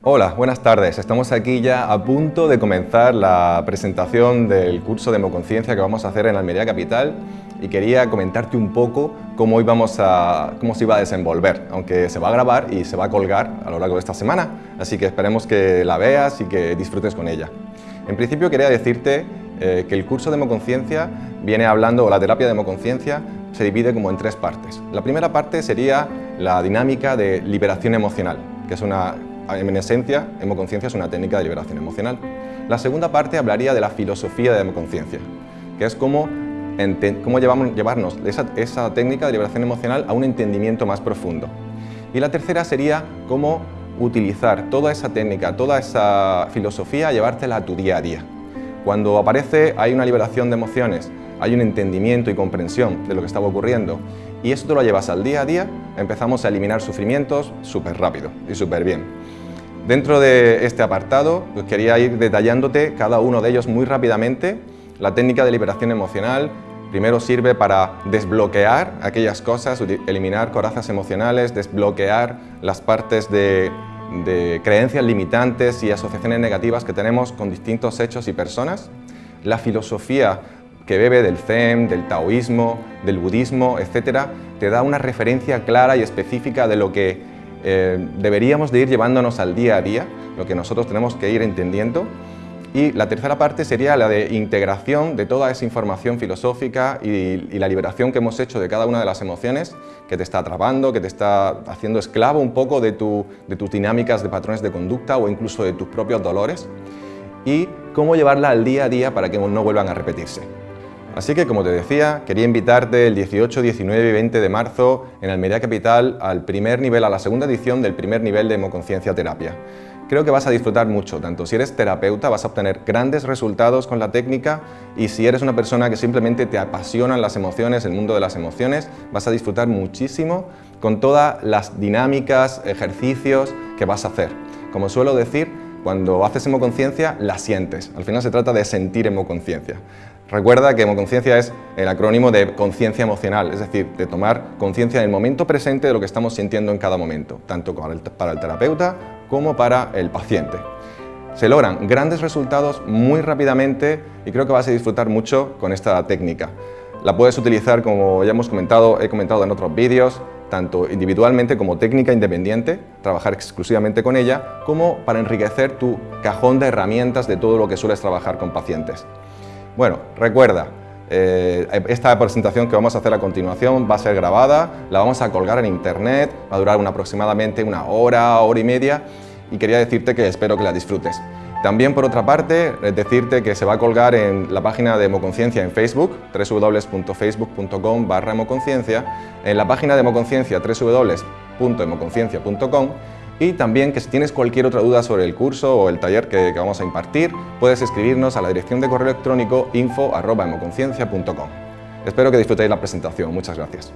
Hola, buenas tardes. Estamos aquí ya a punto de comenzar la presentación del curso de Hemoconciencia que vamos a hacer en Almería Capital y quería comentarte un poco cómo, íbamos a, cómo se iba a desenvolver, aunque se va a grabar y se va a colgar a lo largo de esta semana, así que esperemos que la veas y que disfrutes con ella. En principio quería decirte eh, que el curso de Hemoconciencia viene hablando, o la terapia de Hemoconciencia, se divide como en tres partes. La primera parte sería la dinámica de liberación emocional, que es una, en esencia, hemoconciencia es una técnica de liberación emocional. La segunda parte hablaría de la filosofía de hemoconciencia, que es cómo, cómo llevamos, llevarnos esa, esa técnica de liberación emocional a un entendimiento más profundo. Y la tercera sería cómo utilizar toda esa técnica, toda esa filosofía, llevártela a tu día a día. Cuando aparece, hay una liberación de emociones, hay un entendimiento y comprensión de lo que estaba ocurriendo y eso te lo llevas al día a día, empezamos a eliminar sufrimientos súper rápido y súper bien. Dentro de este apartado pues quería ir detallándote cada uno de ellos muy rápidamente. La técnica de liberación emocional primero sirve para desbloquear aquellas cosas, eliminar corazas emocionales, desbloquear las partes de de creencias limitantes y asociaciones negativas que tenemos con distintos hechos y personas. La filosofía que bebe del Zen, del taoísmo, del budismo, etcétera, te da una referencia clara y específica de lo que eh, deberíamos de ir llevándonos al día a día, lo que nosotros tenemos que ir entendiendo y la tercera parte sería la de integración de toda esa información filosófica y, la liberación que hemos hecho de cada una de las emociones que te está atrapando, que te está haciendo esclavo un poco de, tus dinámicas de patrones de conducta o incluso de tus propios dolores y cómo llevarla al día a día para que no vuelvan a repetirse. Así que, como te decía, quería invitarte el 18, 19 y 20 de marzo en Almería Capital al primer nivel, a la segunda edición del primer nivel de Hemoconciencia Terapia. Creo que vas a disfrutar mucho, tanto si eres terapeuta vas a obtener grandes resultados con la técnica y si eres una persona que simplemente te apasionan las emociones, el mundo de las emociones, vas a disfrutar muchísimo con todas las dinámicas, ejercicios que vas a hacer. Como suelo decir, cuando haces hemoconciencia, la sientes. Al final se trata de sentir hemoconciencia. Recuerda que hemoconciencia es el acrónimo de conciencia emocional, es decir, de tomar conciencia en el momento presente de lo que estamos sintiendo en cada momento, tanto para el terapeuta como para el paciente. Se logran grandes resultados muy rápidamente y creo que vas a disfrutar mucho con esta técnica. La puedes utilizar, como ya hemos comentado, he comentado en otros vídeos, tanto individualmente como técnica independiente, trabajar exclusivamente con ella, como para enriquecer tu cajón de herramientas de todo lo que sueles trabajar con pacientes. Bueno, recuerda, eh, esta presentación que vamos a hacer a continuación va a ser grabada, la vamos a colgar en internet, va a durar aproximadamente una hora, hora y media y quería decirte que espero que la disfrutes. También, por otra parte, decirte que se va a colgar en la página de Hemoconciencia en Facebook, www.facebook.com barra hemoconciencia, en la página de Hemoconciencia, www.hemoconciencia.com y también que si tienes cualquier otra duda sobre el curso o el taller que, vamos a impartir, puedes escribirnos a la dirección de correo electrónico info.hemoconciencia.com. Espero que disfrutéis la presentación. Muchas gracias.